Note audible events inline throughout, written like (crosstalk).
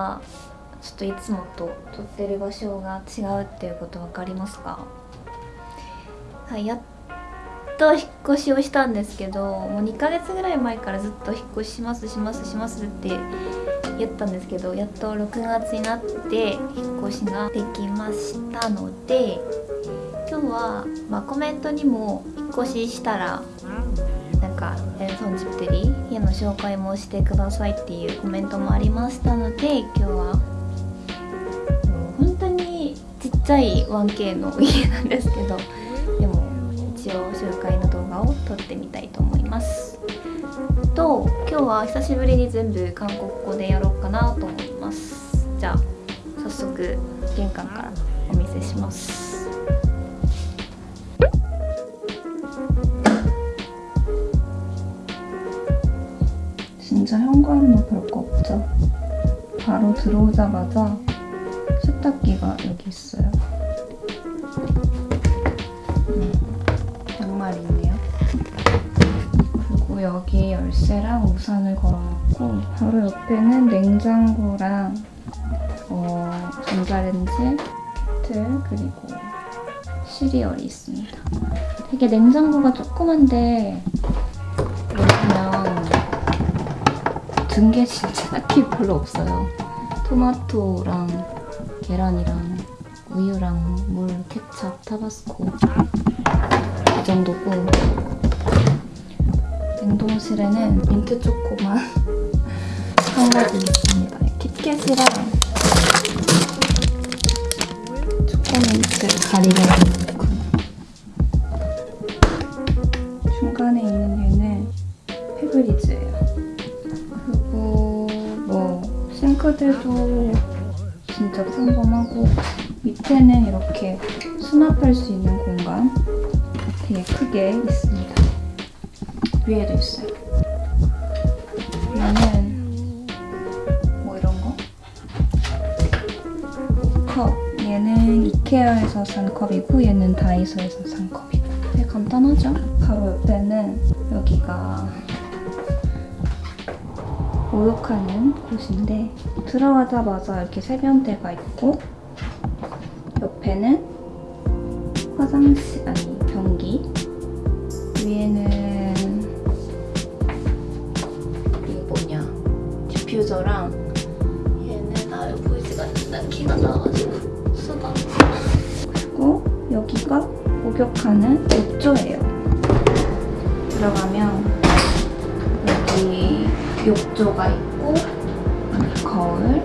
はちょっといつもと撮ってる場所が違うっていうこと分かりますか？はいやっと引っ越しをしたんですけどもう2ヶ月ぐらい前からずっと引っ越ししますしますしますって言ったんですけどやっと6月になって引っ越しができましたので今日は、まあ、コメントにも引っ越ししたらなんか「、の紹介もしてください」っていうコメントもありましたので今日は本当にちっちゃい 1K の家なんですけどでも一応紹介の動画を撮ってみたいと思います。と今日は久しぶりに全部韓国語でやろうかなと思います。じゃあ早速玄関からお見せします。 진짜 현관은 별거 없죠. 바로 들어오자마자 세탁기가 여기 있어요. 음, 양말 있네요. 그리고 여기 열쇠랑 우산을 걸어놓고 바로 옆에는 냉장고랑 어, 전자레인지, 틀 그리고 시리얼이 있습니다. 되게 냉장고가 조그만데 든 게 진짜 (laughs) 딱히 별로 없어요. 토마토랑 계란이랑 우유랑 물, 케찹, 타바스코 이 정도고 냉동실에는 민트 초코만 (laughs) 한 가지 있습니다. kit캣이랑 초코민트 가리를 뭐 싱크대도 진짜 평범하고 밑에는 이렇게 수납할 수 있는 공간 되게 크게 있습니다. 위에도 있어요. 얘는 뭐 이런 거? 컵. 얘는 이케아에서 산 컵이고 얘는 다이소에서 산 컵이고 되게 간단하죠? 바로 옆에는 여기가 목욕하는 곳인데 들어가자마자 이렇게 세면대가 있고 옆에는 화장실 아니 변기 위에는 이게 뭐냐 디퓨저랑 얘는 아 여기 보이지가 않는다 키가 나와가지고 수박 그리고 여기가 목욕하는 욕조예요. 들어가면 욕조가 있고 거울.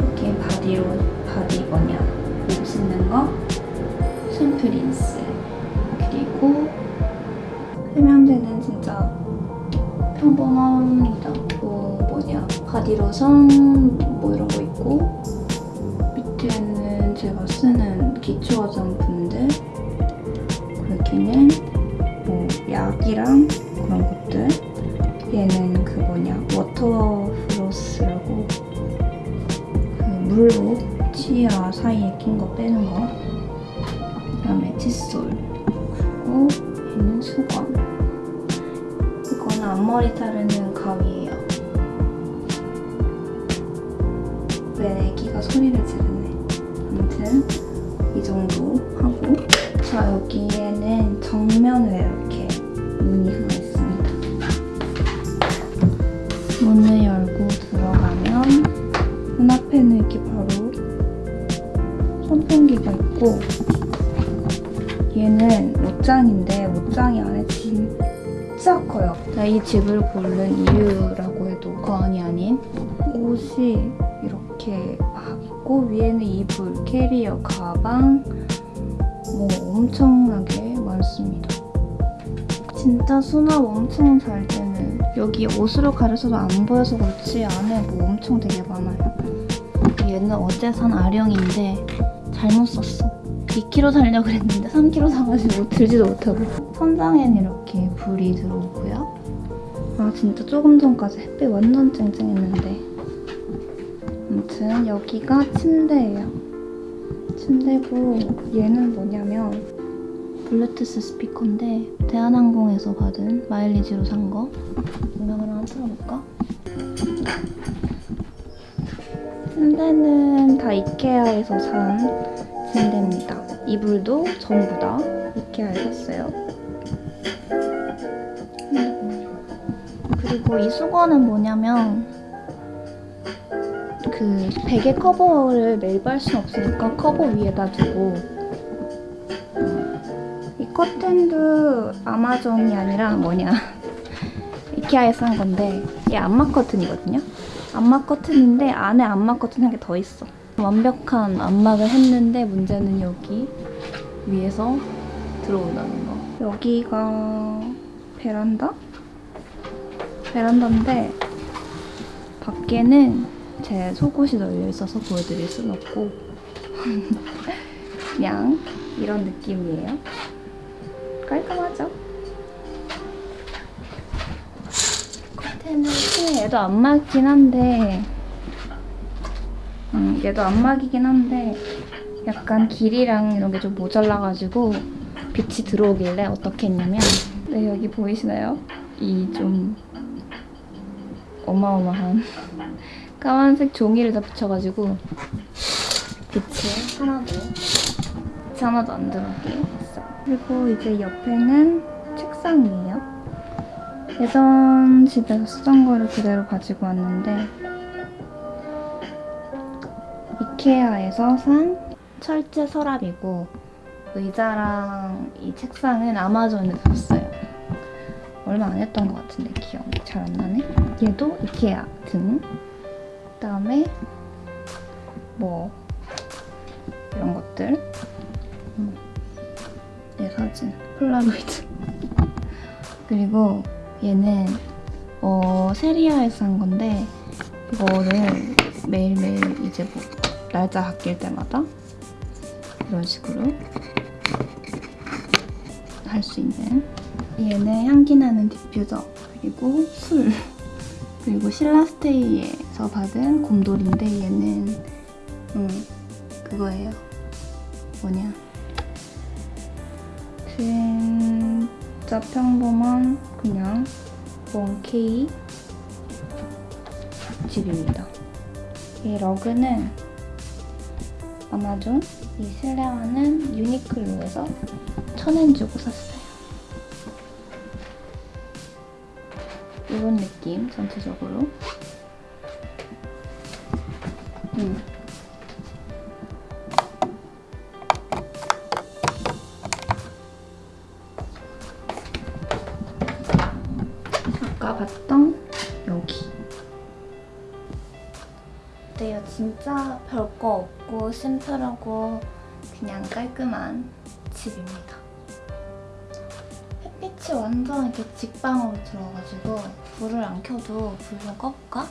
이렇게 바디로 바디 뭐냐 몸 씻는 거. 샴푸 린스. 그리고 세면대는 진짜 평범합니다. 뭐 뭐냐 바디로션 뭐 이런 거 있고. 밑에는 제가 쓰는 기초 화장품들. 여기는 그 물로 치아 사이에 낀 거 빼는 거. 그다음에 칫솔 그리고 얘는 수건 이거는 앞머리 자르는 가위예요. 왜 애기가 소리를 지르네? 아무튼 이 정도 하고. 자 여기에는 정면에 이렇게 문이 선풍기가 있고 얘는 옷장인데 옷장이 안에 진짜 커요. 나이 집을 고른 이유라고 해도 과언이 아닌 옷이 이렇게 막 있고 위에는 이불, 캐리어, 가방 뭐 엄청나게 많습니다. 진짜 수납 엄청 잘 되는 여기 옷으로 가려서도 안 보여서 그렇지 안에 뭐 엄청 되게 많아요. 얘는 어제 산 아령인데 잘못 샀어. 2kg 살려고 그랬는데 3kg 사가지고 들지도 못하고. 천장에는 이렇게 불이 들어오고요. 아 진짜 조금 전까지 햇빛 완전 쨍쨍했는데. 아무튼 여기가 침대예요. 침대고 얘는 뭐냐면 블루투스 스피커인데 대한항공에서 받은 마일리지로 산 거. 음악을 하나 틀어볼까? 침대는 다 이케아에서 산 침대입니다. 이불도 전부 다 이케아에 샀어요. 그리고 이 수건은 뭐냐면 그 베개 커버를 매일 빨 순 없으니까 커버 위에다 두고 이 커튼도 아마존이 아니라 뭐냐 (laughs) 이케아에서 산 건데 이게 암막 커튼이거든요. 암막 커튼인데 안에 암막 커튼 한 개 더 있어. 완벽한 암막을 했는데 문제는 여기 위에서 들어온다는 거. 여기가 베란다? 베란다인데 밖에는 제 속옷이 널려 있어서 보여드릴 순 없고 (laughs) 그냥 이런 느낌이에요. 깔끔하죠? 얘도 안막이긴 한데 음, 얘도 안막이긴 한데 약간 길이랑 이런 게 좀 모자라가지고 빛이 들어오길래 어떻게 했냐면 네 여기 보이시나요? 이 좀 어마어마한 (laughs) 까만색 종이를 다 붙여가지고 빛이 하나도 빛이 하나도 안 들어오게 했어요. 그리고 이제 옆에는 책상이에요. 예전 집에서 쓰던 거를 그대로 가지고 왔는데 이케아에서 산 철제 서랍이고 의자랑 이 책상은 아마존에서 샀어요. 얼마 안 했던 것 같은데 기억이 잘 안 나네. 얘도 이케아 등. 그다음에 뭐 이런 것들. 음. 내 사진 폴라로이드. (laughs) 그리고 얘는 어 세리아에서 산 건데 이거를 매일매일 이제 뭐 날짜 바뀔 때마다 이런 식으로 할 수 있는. 얘는 향기 나는 디퓨저 그리고 술 (laughs) 그리고 신라스테이에서 받은 곰돌인데 얘는 음 그거예요. 뭐냐 진짜 평범한 그냥 원케이 집입니다 이 러그는 아마존 이 실내화는 유니클로에서 천엔 주고 샀어요. 이런 느낌 전체적으로. 음. 진짜 별거 없고 심플하고 그냥 깔끔한 집입니다. 햇빛이 완전 이렇게 직방으로 들어가지고 불을 안 켜도 불 좀 꺼볼까?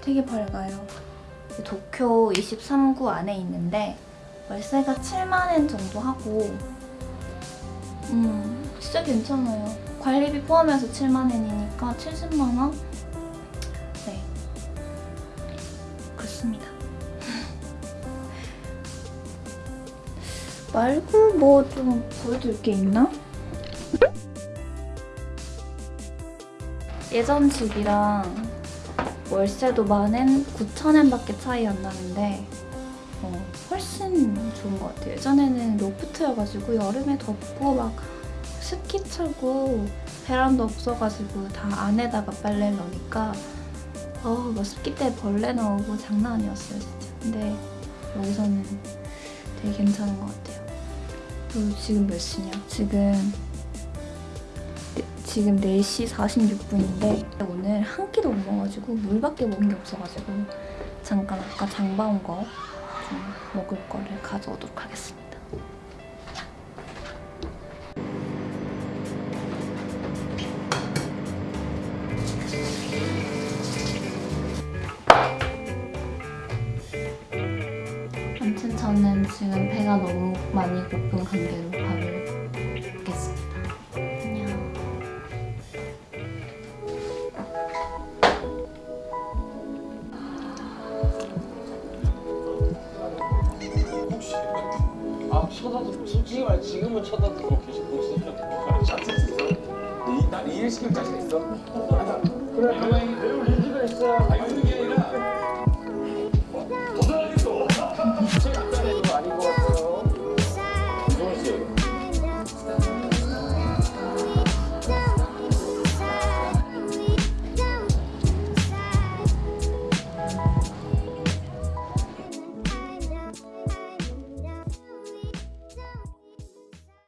되게 밝아요. 도쿄 23구 안에 있는데 월세가 7만엔 정도 하고 음 진짜 괜찮아요. 관리비 포함해서 7만엔이니까 70만원? 말고 뭐 좀 보여줄 게 있나? 예전 집이랑 월세도 만엔 9천엔밖에 차이 안 나는데 어, 훨씬 좋은 것 같아요. 예전에는 로프트여가지고 여름에 덥고 막 습기 차고 베란다 없어가지고 다 안에다가 빨래를 넣으니까 어, 뭐 습기 때 벌레 나오고 장난 아니었어요 진짜. 근데 여기서는 되게 괜찮은 것 같아요. 지금 몇 시냐? 지금 네, 지금 4시 46분인데 오늘 한 끼도 못 먹어가지고 물밖에 먹은 게 없어가지고 잠깐 아까 장 봐온 거 좀 먹을 거를 가져오도록 하겠습니다. 지금 배가 너무 많이 고픈 관계로 밥을 먹겠습니다. 안녕. 아 쳐다도 솔직히 말 지금은 쳐다도 계속 보고 있어. 잘쓸수 있어? 이- 나 이일 시킬 자신 있어? (laughs) 그래 가만히 배울 의지가 있어야